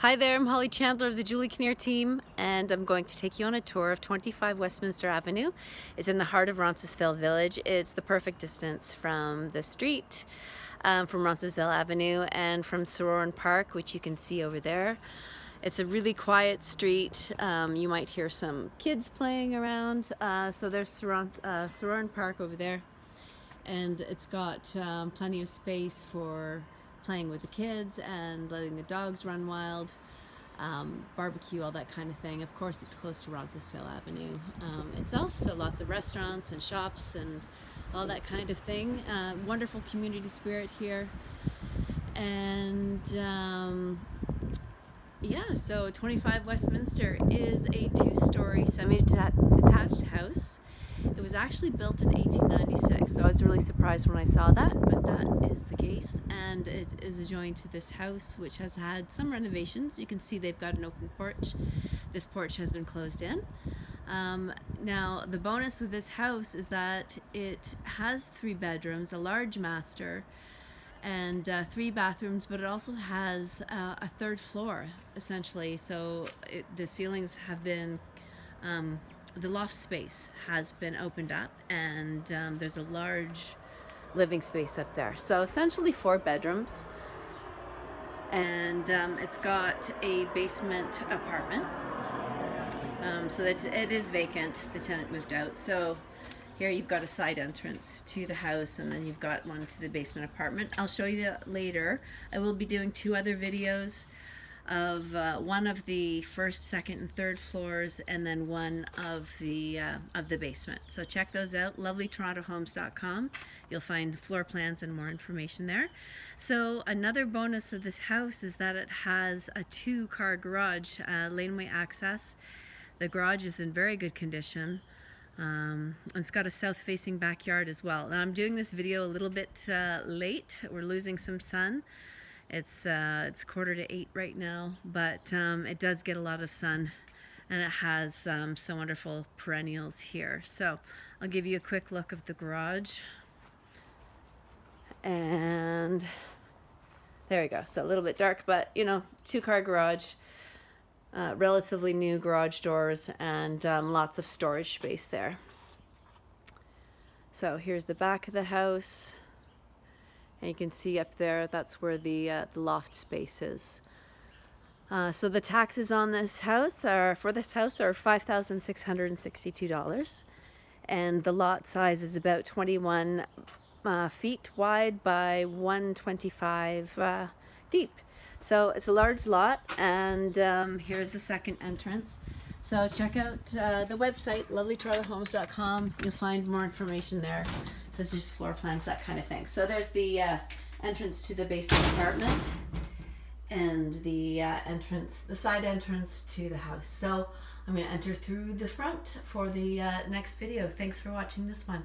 Hi there, I'm Holly Chandler of the Julie Kinnear team and I'm going to take you on a tour of 25 Westminster Avenue. It's in the heart of Roncesvalles Village. It's the perfect distance from the street, um, from Roncesvalles Avenue and from Sorauren Park, which you can see over there. It's a really quiet street. Um, you might hear some kids playing around. Uh, so there's Sorauren, uh, Park over there and it's got um, plenty of space for playing with the kids and letting the dogs run wild, um, barbecue, all that kind of thing. Of course, it's close to Roncesvalles Avenue um, itself, so lots of restaurants and shops and all that kind of thing. Uh, wonderful community spirit here. And um, yeah, so 25 Westminster is a two-story semi-detached house. Actually built in 1896, so I was really surprised when I saw that, but that is the case. And it is adjoined to this house, which has had some renovations. You can see they've got an open porch. This porch has been closed in. Um, now, the bonus with this house is that it has three bedrooms, a large master, and uh, three bathrooms, but it also has uh, a third floor, essentially. So it, the ceilings have been um, the loft space has been opened up and um, there's a large living space up there. So essentially four bedrooms and um, it's got a basement apartment. Um, so that it is vacant, the tenant moved out. So here you've got a side entrance to the house and then you've got one to the basement apartment. I'll show you that later. I will be doing two other videos of uh, one of the first, second, and third floors, and then one of the uh, of the basement. So check those out. LovelyTorontoHomes.com. You'll find floor plans and more information there. So another bonus of this house is that it has a two-car garage, uh, laneway access. The garage is in very good condition. Um, it's got a south-facing backyard as well. Now I'm doing this video a little bit uh, late. We're losing some sun. It's, uh, it's quarter to eight right now, but um, it does get a lot of sun and it has um, some wonderful perennials here. So I'll give you a quick look of the garage. And there we go. So a little bit dark, but you know, two car garage, uh, relatively new garage doors and um, lots of storage space there. So here's the back of the house. And you can see up there, that's where the, uh, the loft space is. Uh, so the taxes on this house are, for this house are $5,662. And the lot size is about 21 uh, feet wide by 125 uh, deep. So it's a large lot and um, here's the second entrance. So check out uh, the website, lovelytorontohomes.com. You'll find more information there. So it's just floor plans, that kind of thing. So there's the uh, entrance to the basement apartment and the uh, entrance, the side entrance to the house. So I'm going to enter through the front for the uh, next video. Thanks for watching this one.